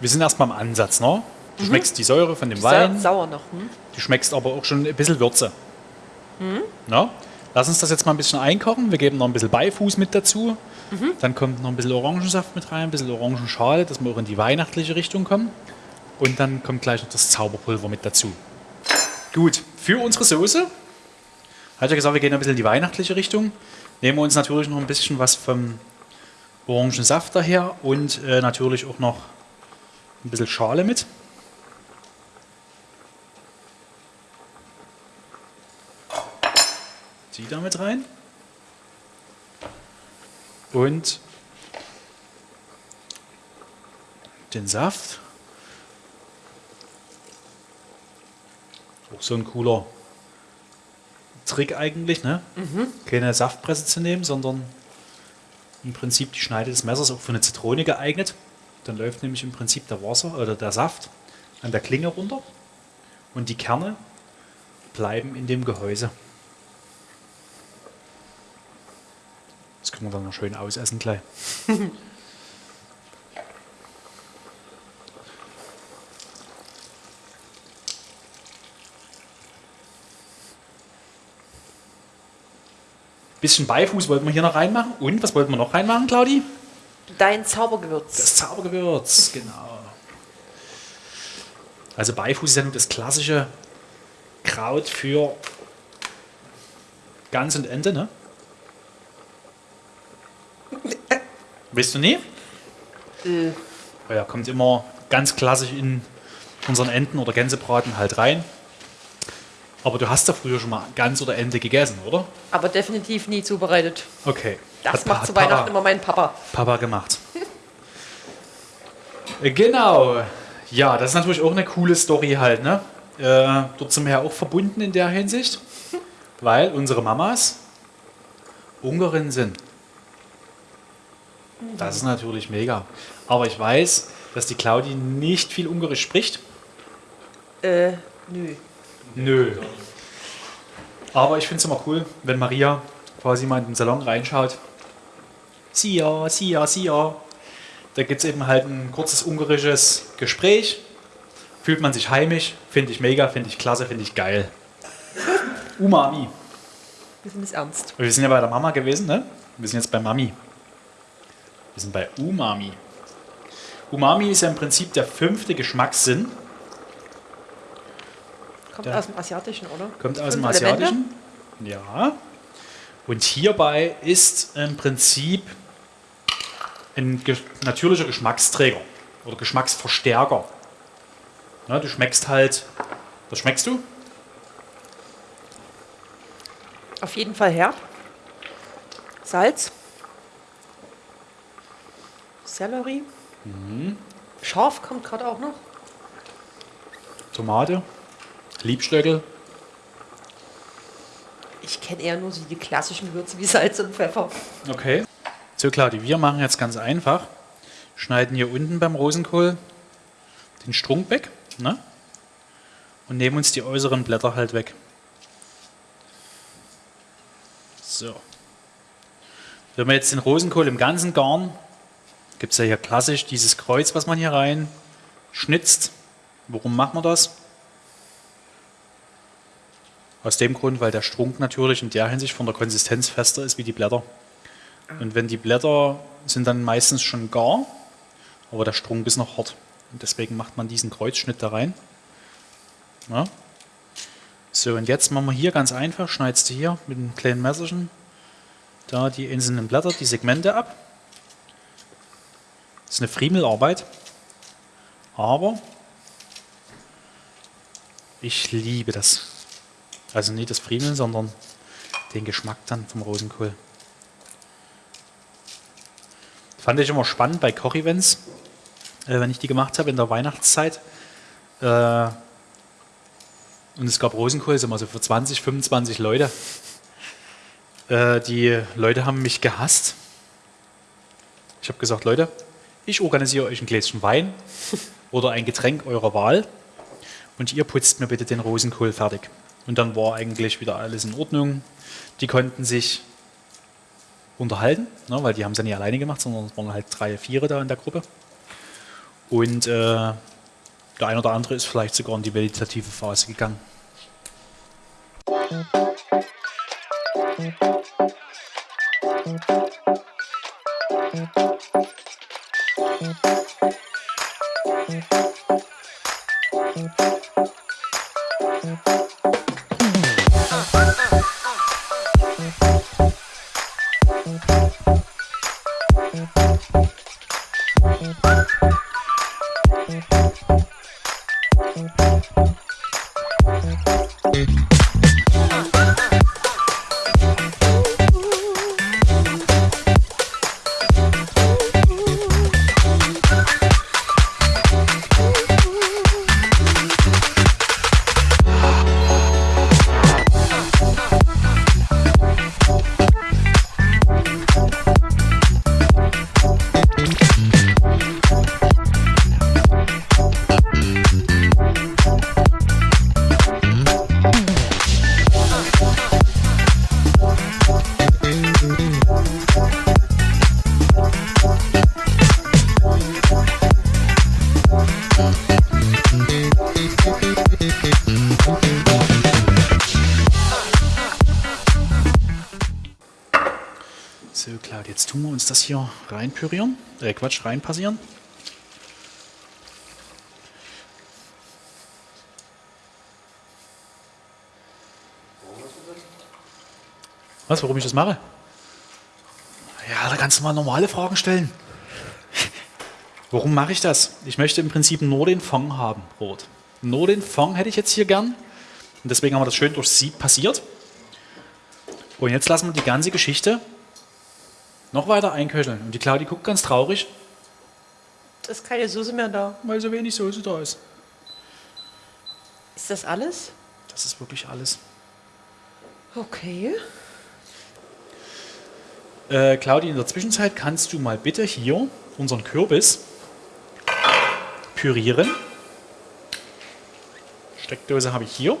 Wir sind erstmal im Ansatz, ne? Du schmeckst die Säure von dem Sa Wein, sauer noch. Hm? du schmeckst aber auch schon ein bisschen Würze. Ne? Lass uns das jetzt mal ein bisschen einkochen. Wir geben noch ein bisschen Beifuß mit dazu. Dann kommt noch ein bisschen Orangensaft mit rein, ein bisschen Orangenschale, dass wir auch in die weihnachtliche Richtung kommen. Und dann kommt gleich noch das Zauberpulver mit dazu. Gut, für unsere Soße, hat ja gesagt, wir gehen ein bisschen in die weihnachtliche Richtung. Nehmen wir uns natürlich noch ein bisschen was vom Orangensaft daher und äh, natürlich auch noch ein bisschen Schale mit. Die da mit rein. Und den Saft. Auch so ein cooler Trick eigentlich, ne? Keine Saftpresse zu nehmen, sondern im Prinzip die Schneide des Messers auch für eine Zitrone geeignet. Dann läuft nämlich im Prinzip der Wasser oder der Saft an der Klinge runter und die Kerne bleiben in dem Gehäuse. Das können wir dann noch schön ausessen gleich. Bisschen Beifuß wollten wir hier noch reinmachen. Und was wollten wir noch reinmachen, Claudi? Dein Zaubergewürz. Das Zaubergewürz, genau. Also Beifuß ist ja nur das klassische Kraut für Gans und Ente, ne? Weißt du nie? Äh, Ja, kommt immer ganz klassisch in unseren Enten- oder Gänsebraten halt rein. Aber du hast ja früher schon mal Gans oder Ente gegessen, oder? aber definitiv nie zubereitet. Okay. Das Hat- macht hat zu Weihnachten Papa- immer mein Papa. Papa gemacht. Äh, genau. Ja, das ist natürlich auch eine coole Story halt, ne? Äh, dort sind wir ja auch verbunden in der Hinsicht, weil unsere Mamas Ungarin sind. Das ist natürlich mega. Aber ich weiß, dass die Claudi nicht viel Ungarisch spricht. Äh, nö. Nö. Aber ich finde es immer cool, wenn Maria quasi mal in den Salon reinschaut. Sia, Sia, Sia. Da gibt es eben halt ein kurzes ungarisches Gespräch. Fühlt man sich heimisch. Finde ich mega, finde ich klasse, finde ich geil. Umami. Wir sind es ernst. Wir sind ja bei der Mama gewesen, ne? Wir sind jetzt bei Mami. Wir sind bei Umami. Umami ist ja im Prinzip der fünfte Geschmackssinn. Kommt Ja. aus dem Asiatischen, oder? Kommt aus dem Fünf Elemente? Asiatischen. Ja. Und hierbei ist im Prinzip ein natürlicher Geschmacksträger oder Geschmacksverstärker. Na, du schmeckst halt. Was schmeckst du? Auf jeden Fall herb. Salz. Sellerie. Mhm. Scharf kommt gerade auch noch. Tomate, Liebstöckel. Ich kenne eher nur so die klassischen Gewürze wie Salz und Pfeffer. Okay. So, Claudi, wir machen jetzt ganz einfach. Schneiden hier unten beim Rosenkohl den Strunk weg ne? und nehmen uns die äußeren Blätter halt weg. So. Wenn wir jetzt den Rosenkohl im Ganzen garen, gibt es ja hier klassisch dieses Kreuz, was man hier rein schnitzt. Warum machen wir das? Aus dem Grund, weil der Strunk natürlich in der Hinsicht von der Konsistenz fester ist wie die Blätter. Und wenn die Blätter sind dann meistens schon gar, aber der Strunk ist noch hart. Und deswegen macht man diesen Kreuzschnitt da rein. Ja. So, und jetzt machen wir hier ganz einfach, schneidest du hier mit einem kleinen Messerchen da die einzelnen Blätter, die Segmente ab. Das ist eine Friemelarbeit, aber ich liebe das. Also nicht das Friemeln, sondern den Geschmack dann vom Rosenkohl. Fand ich immer spannend bei Kochevents, äh, wenn ich die gemacht habe in der Weihnachtszeit. Äh, und es gab Rosenkohl, sind wir so für 20, 25 Leute. Äh, die Leute haben mich gehasst. Ich habe gesagt, Leute, ich organisiere euch ein Gläschen Wein oder ein Getränk eurer Wahl und ihr putzt mir bitte den Rosenkohl fertig. Und dann war eigentlich wieder alles in Ordnung. Die konnten sich unterhalten, ne, weil die haben es ja nicht alleine gemacht, sondern es waren halt drei, vier da in der Gruppe. Und äh, der ein oder andere ist vielleicht sogar in die meditative Phase gegangen. So, uns das hier reinpürieren. Äh, Quatsch, reinpassieren. Was, warum ich das mache? Ja, da kannst du mal normale Fragen stellen. Warum mache ich das? Ich möchte im Prinzip nur den Fond haben, Rot. Nur den Fond hätte ich jetzt hier gern. Und deswegen haben wir das schön durch Sieb passiert. Und jetzt lassen wir die ganze Geschichte noch weiter einköcheln. Und die Claudi guckt ganz traurig, Es ist keine Soße mehr da. weil so wenig Soße da ist. Ist das alles? Das ist wirklich alles. Okay. Äh, Claudi, in der Zwischenzeit kannst du mal bitte hier unseren Kürbis pürieren. Steckdose habe ich hier.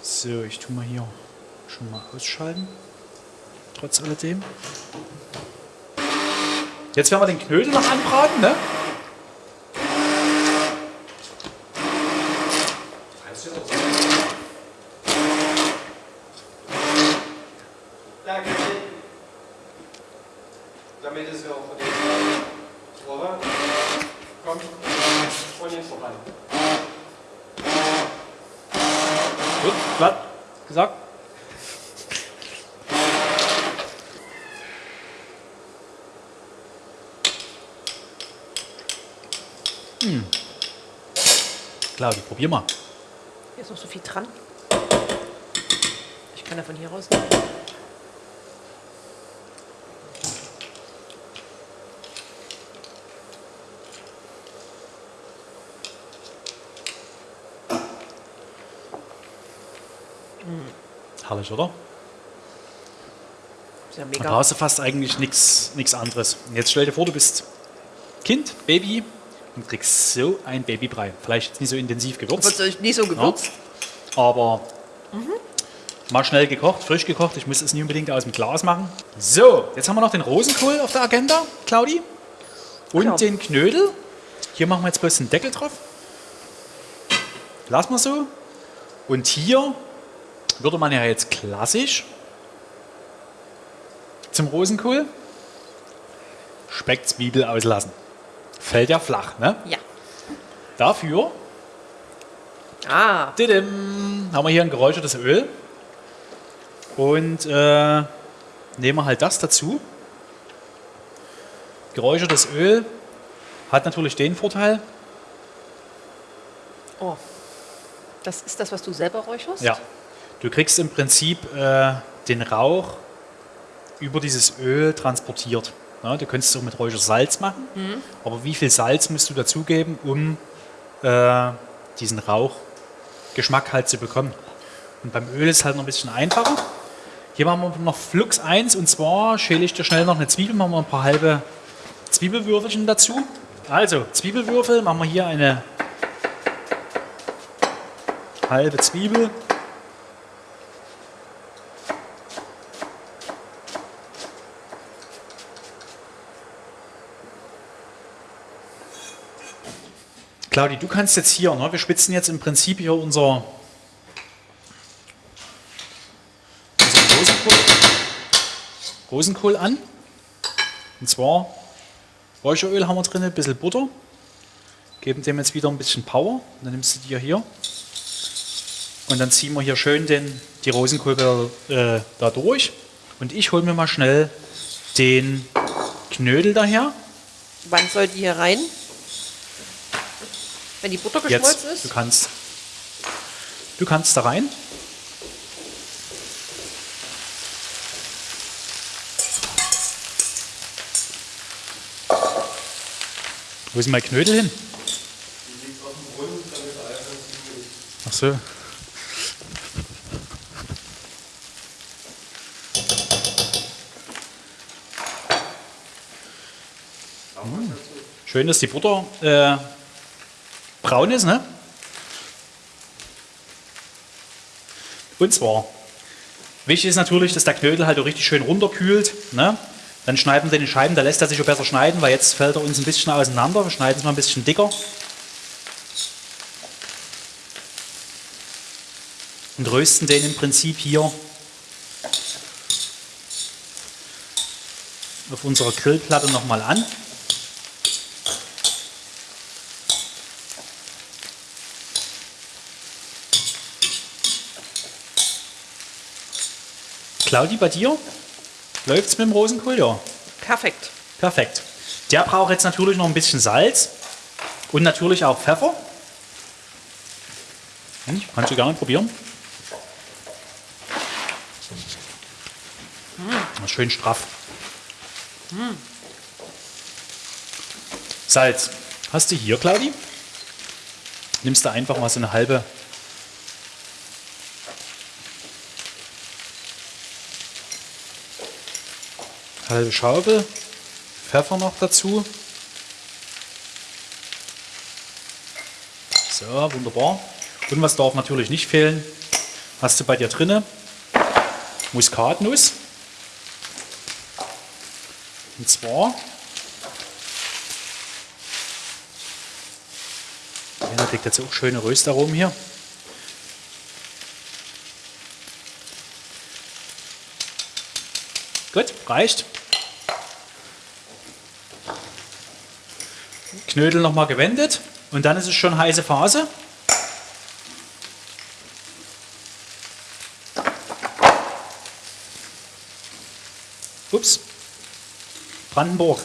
So, ich tue mal hier schon mal ausschalten. Trotz alledem. Jetzt werden wir den Knödel noch anbraten, ne? Danke. Damit es auch von den Rohrer kommt. Vorne ist vorbei. Gut, glatt gesagt. Hm. Claudi, probier mal. Hier ist noch so viel dran. Ich kann ja von hier raus nehmen. Herrlich, oder? Ja Da brauchst du fast eigentlich nichts anderes. Und jetzt stell dir vor, du bist Kind, Baby und kriegst so ein Babybrei. Vielleicht jetzt nicht so intensiv gewürzt. Wird nicht so gewürzt. Aber mal schnell gekocht, frisch gekocht. Ich muss es nicht unbedingt aus dem Glas machen. So, jetzt haben wir noch den Rosenkohl auf der Agenda, Claudi. Und Genau. den Knödel. Hier machen wir jetzt bloß den Deckel drauf. Lassen wir so. Und hier würde man ja jetzt klassisch zum Rosenkohl Speck, Zwiebel auslassen. Fällt ja flach, ne? Ja. Dafür Ah, Didim, haben wir hier ein geräuchertes Öl. Und äh, nehmen wir halt das dazu. Geräuchertes Öl hat natürlich den Vorteil, oh. Das ist das, was du selber räucherst? ja, du kriegst im Prinzip äh, den Rauch über dieses Öl transportiert. Ja, du könntest es auch mit Räuchersalz machen, aber wie viel Salz musst du dazugeben, um äh, diesen Rauchgeschmack halt zu bekommen? Und beim Öl ist es halt noch ein bisschen einfacher. Hier machen wir noch Flux 1 und zwar schäle ich dir schnell noch eine Zwiebel, machen wir ein paar halbe Zwiebelwürfelchen dazu. Also, Zwiebelwürfel, machen wir hier eine halbe Zwiebel. Claudi, du kannst jetzt hier, ne, wir spitzen jetzt im Prinzip hier unser, unser Rosenkohl, Rosenkohl an. Und zwar Räucheröl haben wir drin, ein bisschen Butter. Geben dem jetzt wieder ein bisschen Power. Und dann nimmst du dir hier. Und dann ziehen wir hier schön den, die Rosenkohl äh, da durch. Und ich hole mir mal schnell den Knödel daher. Wann soll die hier rein? Wenn die Butter geschmolzen Jetzt, du ist? kannst, du kannst da rein. Wo ist mein Knödel hin? Ach so. Hm. Schön, dass die Butter äh, braun ist, ne? Und zwar, wichtig ist natürlich, dass der Knödel halt auch richtig schön runterkühlt. Ne? Dann schneiden wir den Scheiben, da lässt er sich auch besser schneiden, weil jetzt fällt er uns ein bisschen auseinander. Wir schneiden es mal ein bisschen dicker. Und rösten den im Prinzip hier auf unserer Grillplatte nochmal an. Claudi, bei dir? Läuft's mit dem Rosenkohl? Ja. Perfekt. Perfekt. Der braucht jetzt natürlich noch ein bisschen Salz und natürlich auch Pfeffer. Hm, kannst du gerne probieren. Hm. Schön straff. Salz. Hast du hier, Claudi? Nimmst du einfach mal so eine halbe halbe Schaufel. Pfeffer noch dazu. So, wunderbar. Und was darf natürlich nicht fehlen? Hast du bei dir drinne? Muskatnuss. Und zwar. Da kriegt jetzt auch schöne Röstaromen hier. Gut, reicht. Knödel nochmal gewendet. Und dann ist es schon heiße Phase. Ups. Brandenburg.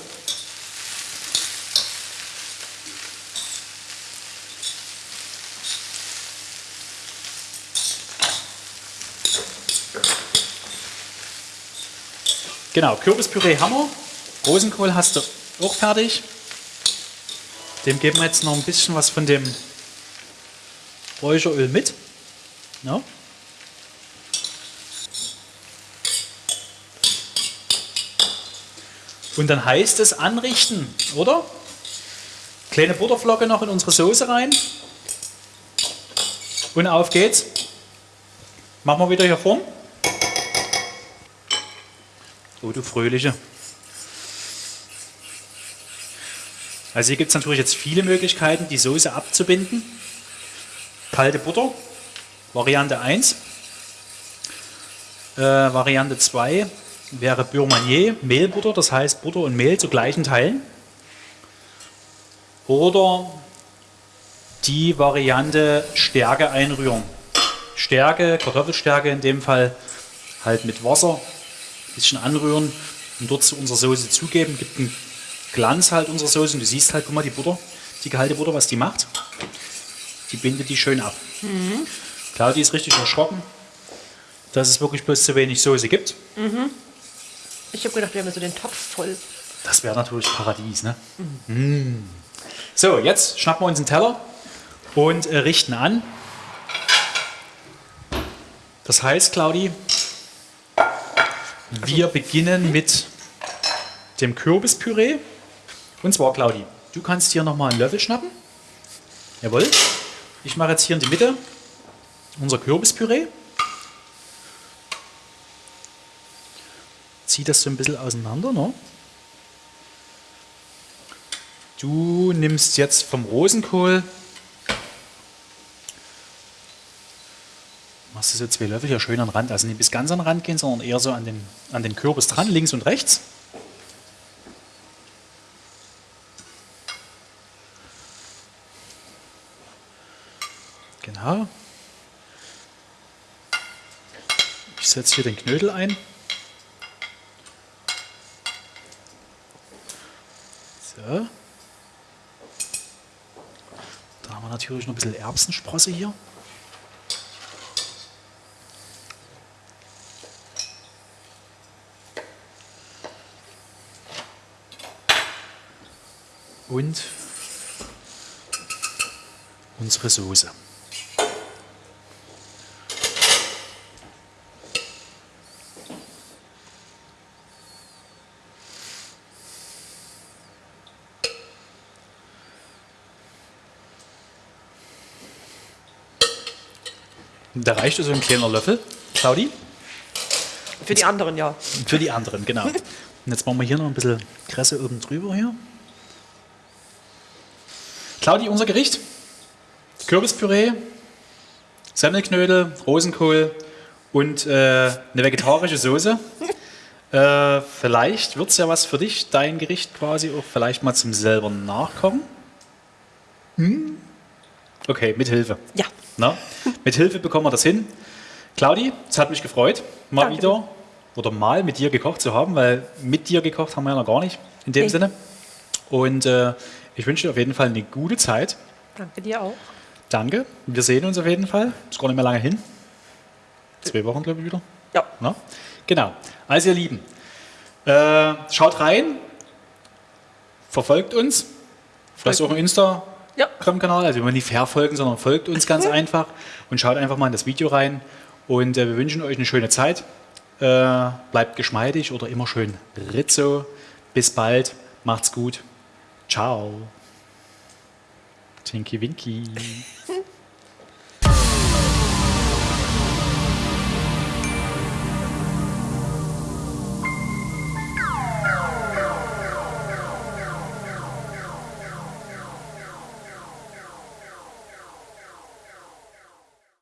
Genau, Kürbispüree haben wir. Rosenkohl hast du auch fertig. Dem geben wir jetzt noch ein bisschen was von dem Räucheröl mit. Ja. Und dann heißt es anrichten, oder? Kleine Butterflocke noch in unsere Soße rein. Und auf geht's. Machen wir wieder hier vorn. Oh, du Fröhliche. Also hier gibt es natürlich jetzt viele Möglichkeiten, die Soße abzubinden. Kalte Butter, Variante 1. Äh, Variante 2 wäre Bourmanier, Mehlbutter, das heißt Butter und Mehl zu gleichen Teilen. Oder die Variante Stärke einrühren. Stärke, Kartoffelstärke in dem Fall, halt mit Wasser ein bisschen anrühren und dort zu unserer Soße zugeben. Gibt einen Glanz halt unserer Soße und du siehst halt, guck mal, die Butter, die gehalte Butter, was die macht. Die bindet die schön ab. Mhm. Claudia ist richtig erschrocken, dass es wirklich bloß zu wenig Soße gibt. Mhm. Ich habe gedacht, wir haben so den Topf voll. Das wäre natürlich Paradies, ne? Mhm. Mm. So, jetzt schnappen wir uns einen Teller und äh, richten an. Das heißt, Claudi, wir also, beginnen mit dem Kürbispüree. Und zwar, Claudi, du kannst hier nochmal einen Löffel schnappen. Jawohl. Ich mache jetzt hier in die Mitte unser Kürbispüree. Zieh das so ein bisschen auseinander. Ne? Du nimmst jetzt vom Rosenkohl, machst du so zwei Löffel hier schön an den Rand, also nicht bis ganz an den Rand gehen, sondern eher so an den, an den Kürbis dran, links und rechts. Genau. Ich setze hier den Knödel ein. So. Da haben wir natürlich noch ein bisschen Erbsensprosse hier. Und unsere Soße. Da reicht so ein kleiner Löffel, Claudi. Für die anderen, ja. Für die anderen, genau. Und jetzt machen wir hier noch ein bisschen Kresse oben drüber hier. Claudi, unser Gericht. Kürbispüree, Semmelknödel, Rosenkohl und äh, eine vegetarische Soße. Äh, vielleicht wird es ja was für dich, dein Gericht quasi auch vielleicht mal zum selber nachkochen. Hm? Okay, mit Hilfe. Ja. Na? Mit Hilfe bekommen wir das hin. Claudi, es hat mich gefreut, mal Danke. wieder oder mal mit dir gekocht zu haben, weil mit dir gekocht haben wir ja noch gar nicht in dem nee. Sinne. Und äh, ich wünsche dir auf jeden Fall eine gute Zeit. Danke dir auch. Danke. Wir sehen uns auf jeden Fall. Ist gar nicht mehr lange hin. Zwei Wochen, glaube ich, wieder. Ja. Na? Genau. Also, ihr Lieben, äh, schaut rein, verfolgt uns. Vielleicht auch im Insta Instagram-Kanal, also wir wollen nicht verfolgen, sondern folgt uns ganz einfach und schaut einfach mal in das Video rein. Und äh, wir wünschen euch eine schöne Zeit. Äh, bleibt geschmeidig oder immer schön Rizzo. Bis bald, macht's gut. Ciao. Tinky Winky.